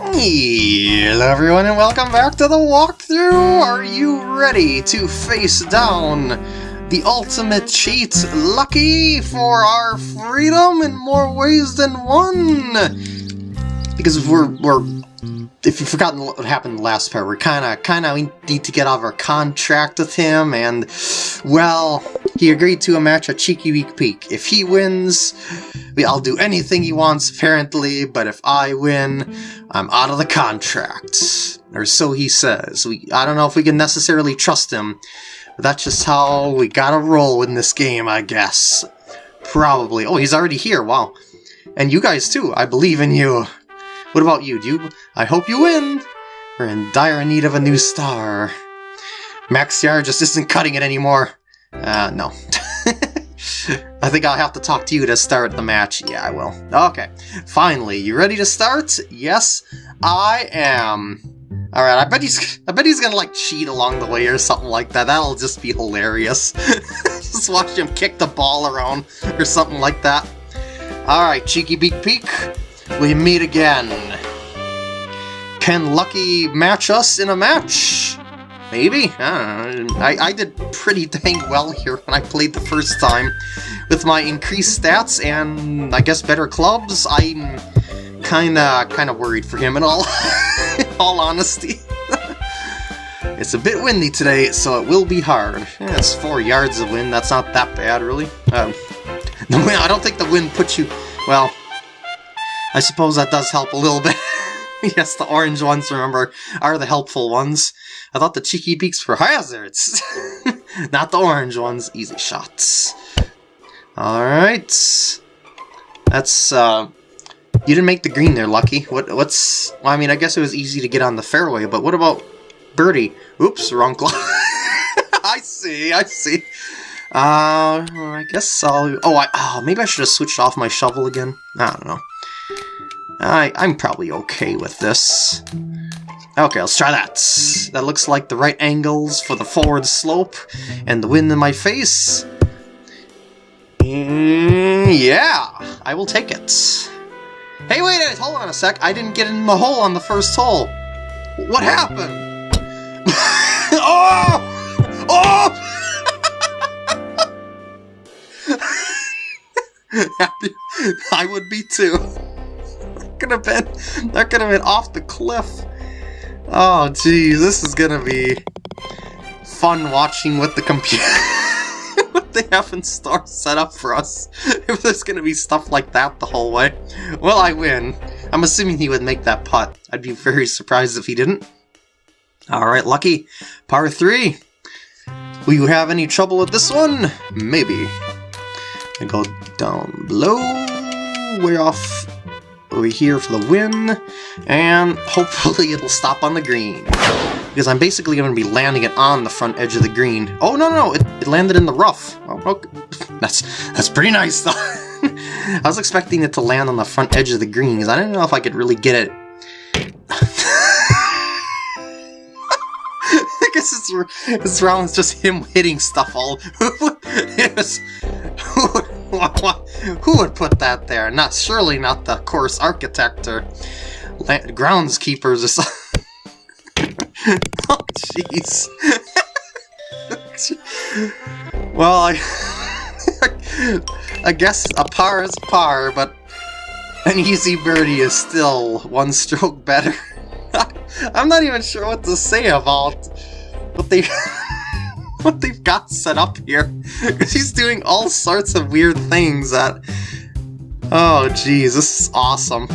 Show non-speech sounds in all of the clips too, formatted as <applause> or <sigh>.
Hello everyone and welcome back to the walkthrough! Are you ready to face down the ultimate cheat, Lucky, for our freedom in more ways than one? Because we're, we're if you've forgotten what happened last part, we're kinda, kinda, we need to get out of our contract with him, and, well, he agreed to a match at Cheeky Beak Peak. If he wins, I'll do anything he wants, apparently, but if I win, I'm out of the contract. Or so he says. We I don't know if we can necessarily trust him, but that's just how we gotta roll in this game, I guess. Probably. Oh, he's already here, wow. And you guys too, I believe in you. What about you? You? I hope you win! We're in dire need of a new star. Max Yar just isn't cutting it anymore. Uh, no. <laughs> I think I'll have to talk to you to start the match. Yeah, I will. Okay. Finally, you ready to start? Yes, I am. Alright, I bet he's I bet he's gonna like cheat along the way or something like that. That'll just be hilarious. <laughs> just watch him kick the ball around or something like that. Alright, Cheeky Beak Peak, we meet again. Can Lucky match us in a match? Maybe? I, I, I did pretty dang well here when I played the first time. With my increased stats and, I guess, better clubs, I'm kinda, kinda worried for him in all, in <laughs> all honesty. <laughs> it's a bit windy today, so it will be hard. It's four yards of wind, that's not that bad, really. Um, <laughs> the wind, I don't think the wind puts you... Well, I suppose that does help a little bit. yes, the orange ones, remember, are the helpful ones. I thought the cheeky beaks were hazards. <laughs> Not the orange ones. Easy shots. Alright. That's, uh... You didn't make the green there, Lucky. What? What's... Well, I mean, I guess it was easy to get on the fairway, but what about birdie? Oops, wrong club. <laughs> I see, I see. Uh, I guess I'll... Oh, I, oh, maybe I should have switched off my shovel again. I don't know. I, I'm probably okay with this. Okay, let's try that. That looks like the right angles for the forward slope and the wind in my face. Mm, yeah, I will take it. Hey, wait, hold on a sec. I didn't get in the hole on the first hole. What happened? <laughs> oh! Oh! <laughs> I would be too. Could have been, that could have been off the cliff. Oh, geez, this is gonna be fun watching what the computer, <laughs> what they have in store set up for us. If there's gonna be stuff like that the whole way. Well, I win. I'm assuming he would make that putt. I'd be very surprised if he didn't. Alright, Lucky. Par 3. Will you have any trouble with this one? Maybe. I go down below, way off over here for the win, and hopefully <laughs> it'll stop on the green. Because I'm basically going to be landing it on the front edge of the green. Oh, no, no, it, it landed in the rough. Oh, okay. <laughs> That's, that's pretty nice, though. <laughs> I was expecting it to land on the front edge of the green, because I didn't know if I could really get it... I guess it's, this round is just him hitting stuff all... it was, who would put that there? Not surely not the course architect or groundskeepers or something. <laughs> oh, jeez. <laughs> well, I, <laughs> I guess a par is par, but an easy birdie is still one stroke better. I'm not even sure what to say about what they <laughs> what they've got set up here. <laughs> He's doing all sorts of weird things that... Oh, jeez, this is awesome.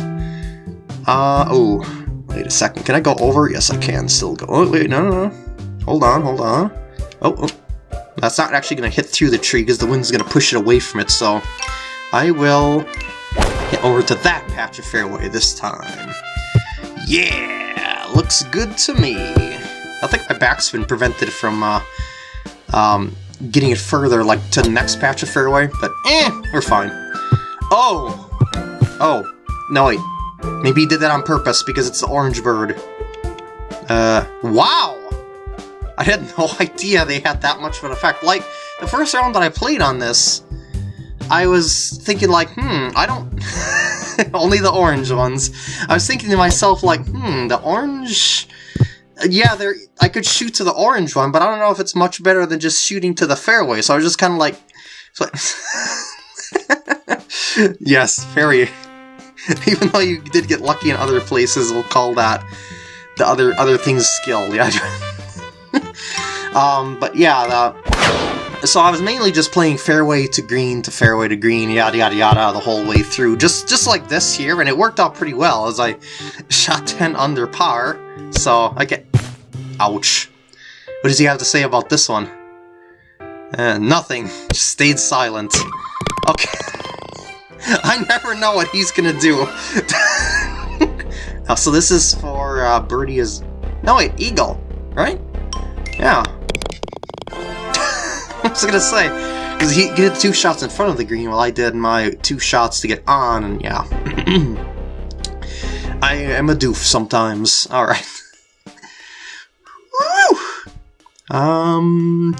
Uh, oh, wait a second. Can I go over? Yes, I can still go. Oh, wait, no, no, no. Hold on, hold on. Oh, oh. That's not actually going to hit through the tree because the wind's going to push it away from it, so I will hit over to that patch of fairway this time. Yeah, looks good to me. I think my backspin prevented it from uh, um, getting it further, like, to the next patch of fairway, but eh, we're fine. Oh! Oh, no wait. Maybe he did that on purpose because it's the orange bird. Uh, wow! I had <laughs> no idea they had that much of an effect. Like, the first round that I played on this, I was thinking like, hmm, I don't... <laughs> Only the orange ones. I was thinking to myself, like, hmm, the orange... Yeah, there. I could shoot to the orange one, but I don't know if it's much better than just shooting to the fairway, so I was just kind of like... <laughs> Yes, very. <laughs> Even though you did get lucky in other places, we'll call that the other other things skill. Yeah. <laughs> um, but yeah, the, so I was mainly just playing fairway to green to fairway to green, yada yada yada, the whole way through, just just like this here, and it worked out pretty well as I <laughs> shot 10 under par. So I get, ouch. What does he have to say about this one? Uh, nothing. Just stayed silent. Okay. <laughs> I never know what he's gonna do. <laughs> oh, so this is for uh, Birdie is... No, wait, Eagle, right? Yeah. <laughs> I was gonna say, because he did two shots in front of the green while I did my two shots to get on, and yeah. <clears throat> I am a doof sometimes. Alright. <laughs> Um...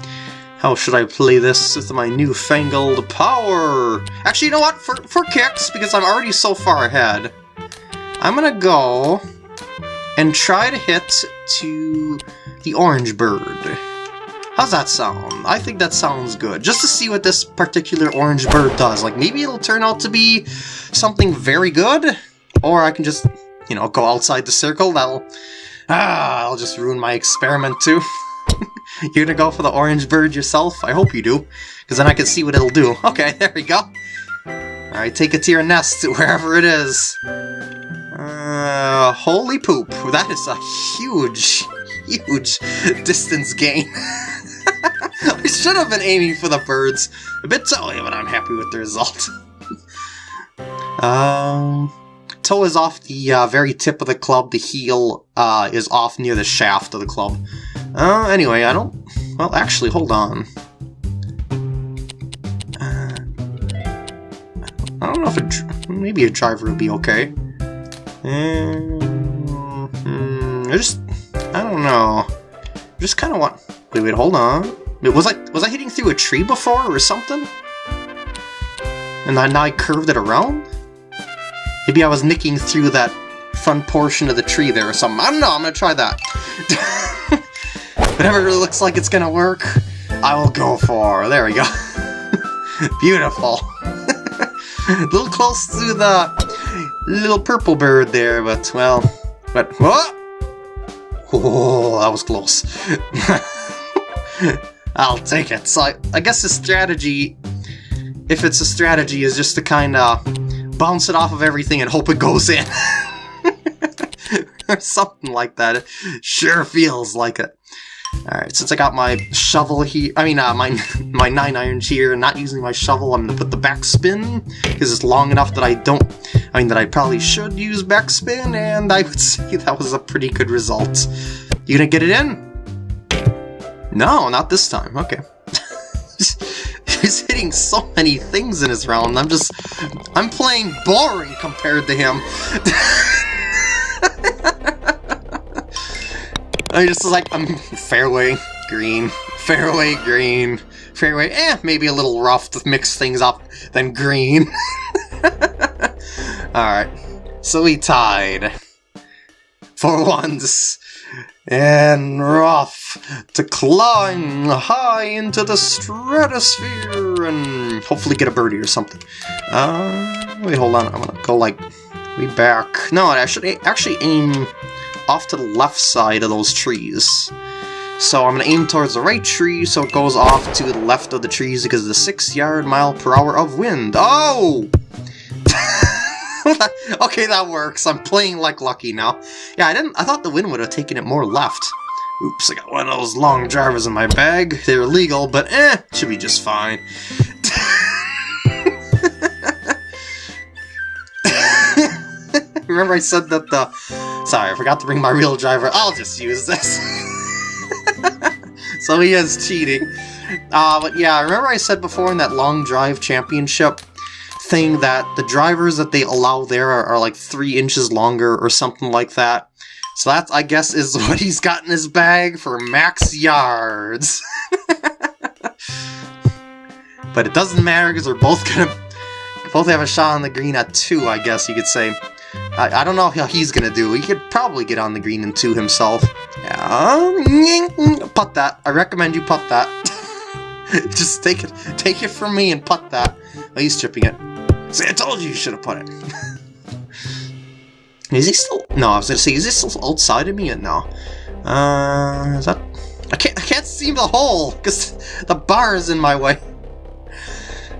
How should I play this with my newfangled power? Actually, you know what? For, for kicks, because I'm already so far ahead, I'm gonna go and try to hit to the orange bird. How's that sound? I think that sounds good. Just to see what this particular orange bird does. Like, maybe it'll turn out to be something very good, or I can just, you know, go outside the circle. That'll... Ah, I'll just ruin my experiment, too. <laughs> You're gonna go for the orange bird yourself? I hope you do, because then I can see what it'll do. <laughs> Okay, there we go. Alright, take it to your nest, <laughs> wherever it is. Uh, holy poop. That is a huge, huge distance gain. <laughs> I should have been aiming for the birds. A bit silly, but I'm happy with the result. <laughs> um, toe is off the uh, very tip of the club. The heel uh, is off near the shaft of the club. Uh, anyway, I don't... Well, actually, hold on. Uh, I don't know if a... Maybe a driver would be okay. Um, I just... I don't know. I just kind of want... Wait, wait, hold on. Was I, was I hitting through a tree before or something? And then I curved it around? Maybe I was nicking through that front portion of the tree there or something. I don't know, I'm gonna try that. <laughs> Whatever it looks like it's gonna work, I will go for. There we go. <laughs> Beautiful. a <laughs> little close to the little purple bird there, but, well, but, what? Oh, that was close. I'll take it. So I, I guess the strategy, if it's a strategy, is just to kind of bounce it off of everything and hope it goes in. or <laughs> something like that. It sure feels like it. Alright, since I got my shovel here, I mean, uh, my, <laughs> my 9 irons here, and not using my shovel, I'm gonna put the backspin, because it's long enough that I don't, I mean, that I probably should use backspin, and I would <laughs> say that was a pretty good result. You gonna get it in? No, not this time, okay. <laughs> He's hitting so many things in his round, I'm just, I'm playing boring compared to him. <laughs> I just like, I'm fairway, green, fairway, green, fairway, eh, maybe a little rough to mix things up, then green. <laughs> Alright, so we tied. For once. And rough to climb high into the stratosphere and hopefully get a birdie or something. Uh, wait, hold on, I'm gonna go like way back. No, I should actually aim off to the left side of those trees. So I'm to aim towards the right tree so it goes off to the left of the trees because of the 6 yard mile per hour of wind. Oh! <laughs> okay, that works. I'm playing like lucky now. Yeah, I didn't. I thought the wind would have taken it more left. Oops, I got one of those long drivers in my bag. They're illegal, but eh, should be just fine. <laughs> Remember I said that the Sorry, I forgot to bring my real driver. I'll just use this. <laughs> so he is cheating. Uh, but yeah, remember I said before in that long drive championship thing that the drivers that they allow there are, are like three inches longer or something like that. So that, I guess, is <laughs> what he's got in his bag for max yards. <laughs> but it doesn't matter because we're both gonna both have a shot on the green at 2, I guess you could say. I, I don't know how he's gonna do. He could probably get on the green in 2 himself. Yeah, putt that. I recommend you putt that. <laughs> Just take it take it from me and putt that. Oh, he's chipping it. See, I told you you should have put it. <laughs> is he still... No, I was gonna say, is he still outside of me? No. Uh, is that... I can't, I can't see the hole, because the bar is in my way.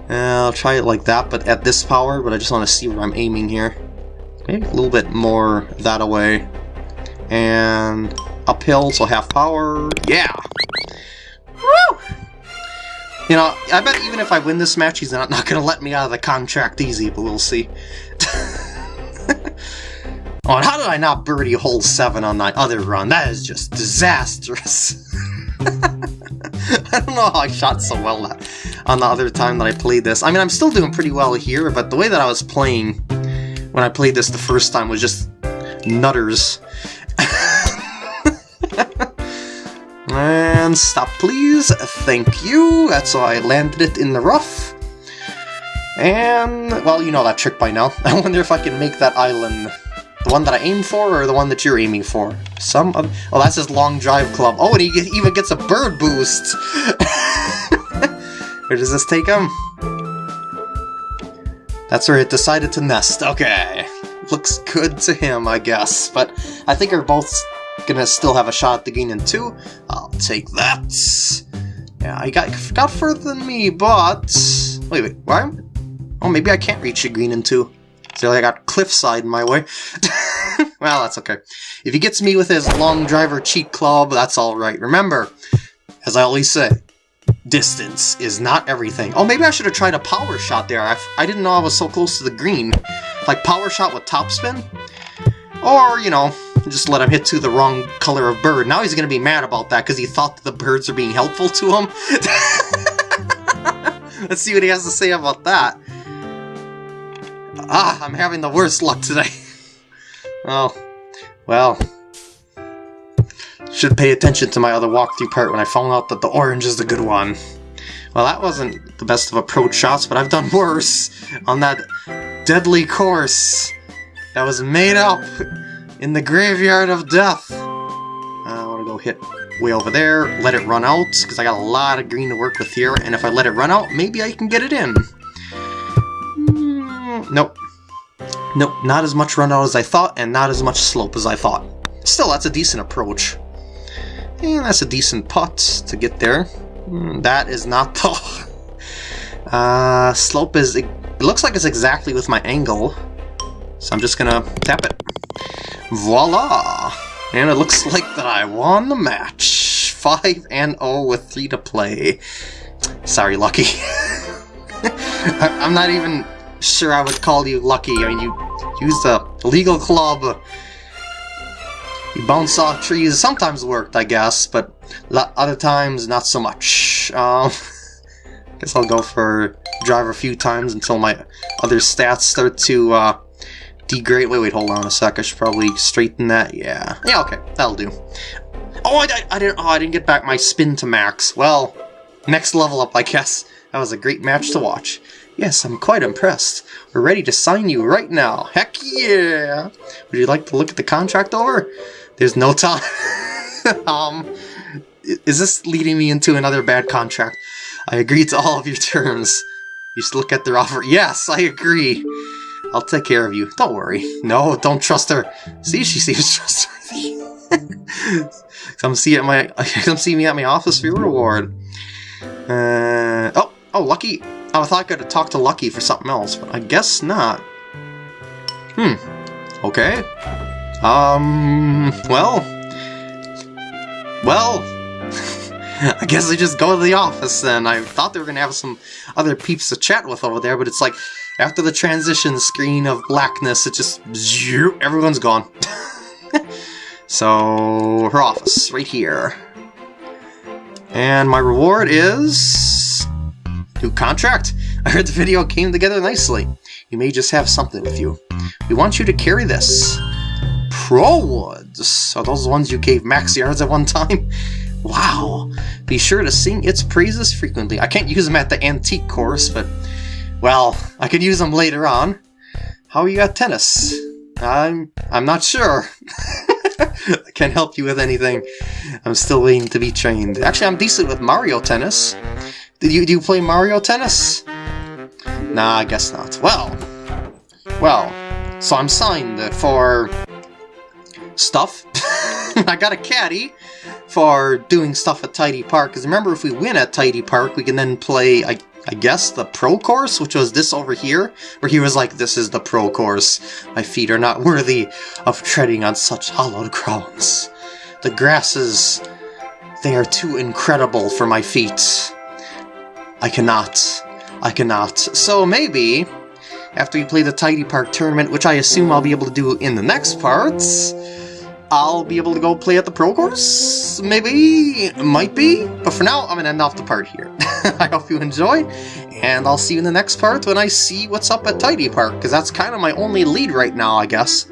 Uh, I'll try it like that, but at this power, but I just want to see where I'm aiming here. Maybe a little bit more that away. And uphill, so half power. Yeah! Woo! You know, I bet even if I win this match, he's not, not going to let me out of the contract easy, but we'll see. <laughs> oh, how did I not birdie hole 7 on that other run? That is just disastrous. <laughs> I don't know how I shot so well that, on the other time that I played this. I mean, I'm still doing pretty well here, but the way that I was playing when I played this the first time was just nutters. Stop, please. Thank you. That's why I landed it in the rough. And, well, you know that trick by now. <laughs> I wonder if I can make that island the one that I aim for, or the one that you're aiming for? Some of... Oh, that's his long drive club. Oh, and he even gets a bird boost! <laughs> where does this take him? That's where it decided to nest. Okay. Looks good to him, I guess. But I think we're both gonna still have a shot at the green in two. I'll take that. Yeah, I got, got further than me, but... Wait, wait, why? Oh, maybe I can't reach a green in two. So I got cliffside in my way. <laughs> well, that's okay. If he gets me with his long driver cheat club, that's alright. Remember, as I always say, distance is not everything. Oh, maybe I should have tried a power shot there. I, I didn't know I was so close to the green. Like power shot with topspin? Or, you know, just let him hit to the wrong color of bird. Now he's going to be mad about that because he thought the birds are being helpful to him. <laughs> Let's see what he has to say about that. Ah, I'm having the worst luck today. <laughs> oh, well. Should pay attention to my other walkthrough part when I found out that the orange is the good one. Well, that wasn't the best of approach shots, but I've done worse on that deadly course that was made up <laughs> in the graveyard of death. Uh, I want to go hit way over there, let it run out, because I got a lot of green to work with here, and if I let it run out, maybe I can get it in. Mm, nope. Nope, not as much run out as I thought, and not as much slope as I thought. Still, that's a decent approach. And that's a decent putt to get there. Mm, that is not the... <laughs> uh, slope is... It looks like it's exactly with my angle. So I'm just gonna tap it. Voila! And it looks like that I won the match. 5 and 0 with 3 to play. Sorry, Lucky. <laughs> I'm not even sure I would call you lucky. I mean, you used a legal club. You bounce off trees. Sometimes worked, I guess, but other times not so much. Um, <laughs> guess I'll go for drive a few times until my other stats start to uh, degrade. Wait, wait, hold on a sec. I should probably straighten that. Yeah, yeah, okay, that'll do. Oh, I, I, I didn't. Oh, I didn't get back my spin to max. Well, next level up, I guess. That was a great match to watch. Yes, I'm quite impressed. We're ready to sign you right now. Heck yeah! Would you like to look at the contract over? There's no time. <laughs> um, is this leading me into another bad contract? I agree to all of your terms. You should look at their offer. Yes, I agree. I'll take care of you. Don't worry. No, don't trust her. See, she seems <laughs> trustworthy. come see at my <laughs> come see me at my office for your reward. Uh, oh, oh, Lucky. Oh, I thought I could talk to Lucky for something else, but I guess not. Hmm. Okay. Um, well. Well. <laughs> I guess I just go to the office then. I thought they were going to have some other peeps to chat with over there, but it's like, after the transition screen of blackness, it just... Everyone's gone. <laughs> so, her office, right here. And my reward is... New contract! I heard the video came together nicely. You may just have something with you. We want you to carry this. Pro Woods! Are those the ones you gave max yards at one time? <laughs> Wow! Be sure to sing its praises frequently. I can't use them at the antique course, but... Well, I could use them later on. How are you at tennis? I'm I'm not sure. <laughs> I can't help you with anything. I'm still waiting to be trained. Actually, I'm decent with Mario Tennis. Did you do you play Mario Tennis? Nah, I guess not. Well, well, so I'm signed for stuff. <laughs> I got a caddy for doing stuff at Tidy Park. Because remember, if we win at Tidy Park, we can then play, I, I guess, the pro course, which was this over here, where he was like, this is the pro course. My feet are not worthy of treading on such hallowed grounds. The grasses, they are too incredible for my feet. I cannot. I cannot. So maybe, after we play the Tidy Park tournament, which I assume I'll be able to do in the next parts, I'll be able to go play at the pro course? Maybe? Might be? But for now, I'm gonna end off the part here. <laughs> I hope you enjoy, and I'll see you in the next part when I see what's up at Tidy Park, because that's kind of my only lead right now, I guess.